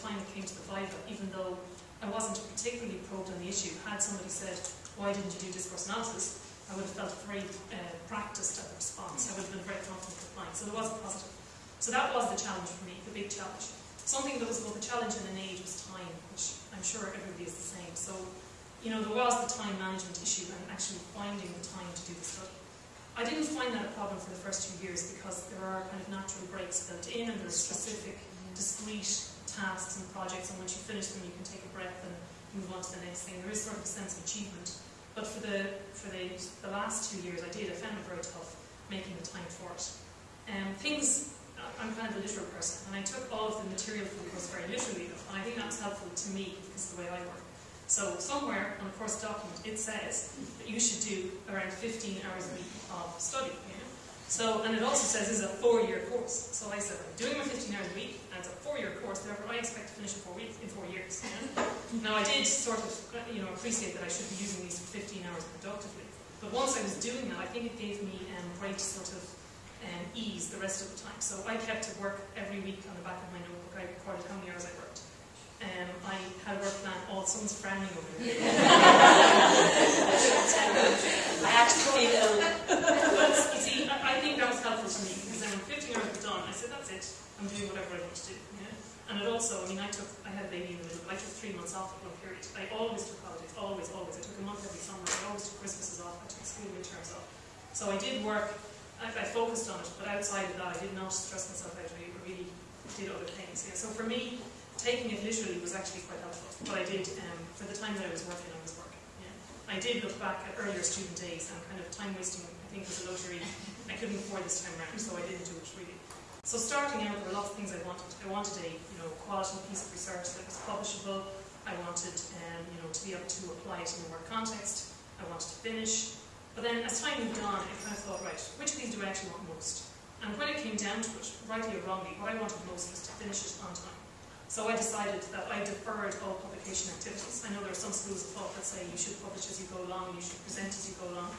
time it came to the Viva, even though I wasn't particularly probed on the issue, had somebody said, why didn't you do discourse analysis, I would have felt very uh, practiced at the response. I would have been very confident replying. So there was a positive. So that was the challenge for me, the big challenge. Something that was both a challenge and an aid was time, which I'm sure everybody is the same. So, you know, there was the time management issue and actually finding the time to do the study. I didn't find that a problem for the first two years because there are kind of natural breaks built in and there's specific, discrete tasks and projects and once you finish them you can take a breath and move on to the next thing. There is sort of a sense of achievement but for the for the, the last two years I did, I found it very tough making the time for it. Um, things, I'm kind of a literal person, and I took all of the material from the course very literally, and I think that was helpful to me because of the way I work. So somewhere on the course document it says that you should do around 15 hours a week of study. You know? So, and it also says this is a four-year course. So I said, I'm doing my 15 hours a week, and it's a four-year course, therefore I expect to finish in four weeks, in four years. Know? now I did sort of, you know, appreciate that I should be using these 15 hours productively. But once I was doing that, I think it gave me um, great sort of um, ease the rest of the time. So I kept to work every week on the back of my notebook. I recorded how many hours I worked. Um, I had a work plan. Oh, someone's frowning over there. I actually feel ill. But you see, I, I think that was helpful to me because then when 15 hours were done, I said, that's it. I'm doing whatever I want to do. And it also, I mean, I took, I had a baby in the middle. I took three months off at one period. I always took holidays, always, always. I took a month every summer. I always took Christmases off. I took school midterms off. So I did work. I, I focused on it, but outside of that, I did not stress myself out. I really did other things. Yeah. So for me, taking it literally was actually quite helpful. But I did, um, for the time that I was working, I was working. Yeah. I did look back at earlier student days and kind of time wasting, I think, was a luxury I couldn't afford this time around, so I didn't do it really. So starting out, there were lots of things I wanted. I wanted a you know quality piece of research that was publishable. I wanted um, you know to be able to apply it in a work context. I wanted to finish. But then as time moved on, I kind of thought, right, which of these do I actually want most? And when it came down to it, rightly or wrongly, what I wanted most was to finish it on time. So I decided that I deferred all publication activities. I know there are some schools of thought that say you should publish as you go along, you should present as you go along.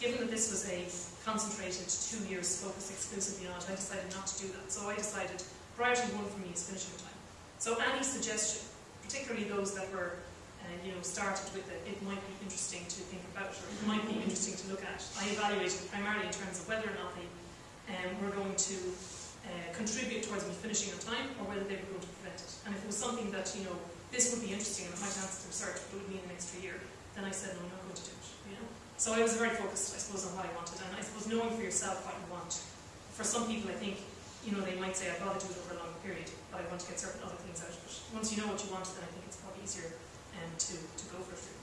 Given that this was a concentrated two years focused exclusively on it, I decided not to do that. So I decided priority one for me is finishing time. So any suggestion, particularly those that were uh, you know, started with it, it might be interesting to think about or it might be interesting to look at. I evaluated primarily in terms of whether or not they um, were going to uh, contribute towards me finishing on time or whether they were going to prevent it. And if it was something that, you know, this would be interesting and it might answer the research, but it would mean an extra year, then I said, no, I'm not going to do it. You know? So I was very focused, I suppose, on what I wanted. And I suppose knowing for yourself what you want. For some people, I think, you know, they might say, I'd rather do it over a longer period, but I want to get certain other things out of it. Once you know what you want, then I think it's probably easier um, to, to go for it.